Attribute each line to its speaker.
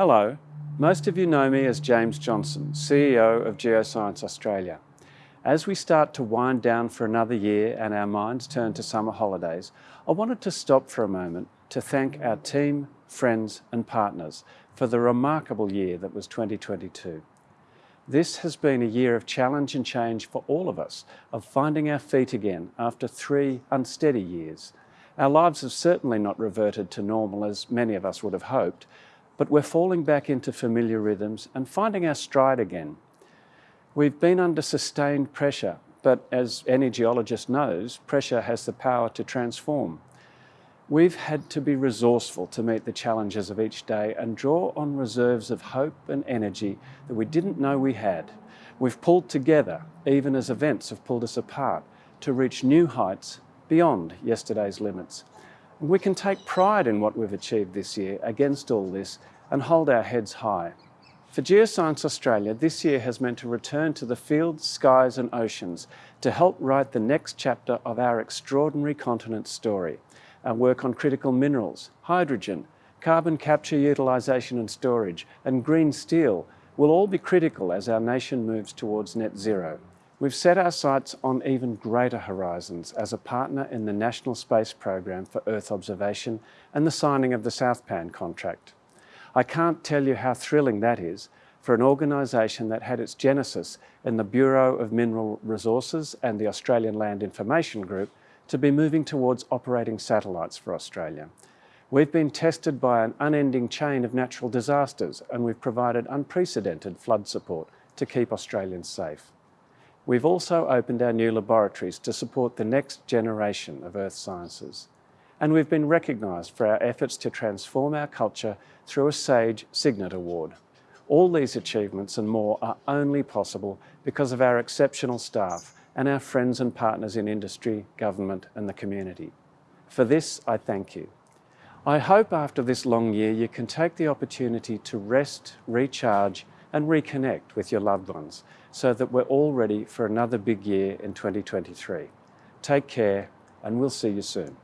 Speaker 1: Hello, most of you know me as James Johnson, CEO of Geoscience Australia. As we start to wind down for another year and our minds turn to summer holidays, I wanted to stop for a moment to thank our team, friends and partners for the remarkable year that was 2022. This has been a year of challenge and change for all of us, of finding our feet again after three unsteady years. Our lives have certainly not reverted to normal as many of us would have hoped, but we're falling back into familiar rhythms and finding our stride again. We've been under sustained pressure, but as any geologist knows, pressure has the power to transform. We've had to be resourceful to meet the challenges of each day and draw on reserves of hope and energy that we didn't know we had. We've pulled together, even as events have pulled us apart, to reach new heights beyond yesterday's limits. We can take pride in what we've achieved this year against all this and hold our heads high. For Geoscience Australia, this year has meant a return to the fields, skies and oceans to help write the next chapter of our extraordinary continent story. Our work on critical minerals, hydrogen, carbon capture, utilisation and storage and green steel will all be critical as our nation moves towards net zero. We've set our sights on even greater horizons as a partner in the National Space Program for Earth Observation and the signing of the Southpan contract. I can't tell you how thrilling that is for an organisation that had its genesis in the Bureau of Mineral Resources and the Australian Land Information Group to be moving towards operating satellites for Australia. We've been tested by an unending chain of natural disasters and we've provided unprecedented flood support to keep Australians safe. We've also opened our new laboratories to support the next generation of earth sciences. And we've been recognised for our efforts to transform our culture through a SAGE Cygnet Award. All these achievements and more are only possible because of our exceptional staff and our friends and partners in industry, government and the community. For this, I thank you. I hope after this long year you can take the opportunity to rest, recharge and reconnect with your loved ones so that we're all ready for another big year in 2023. Take care and we'll see you soon.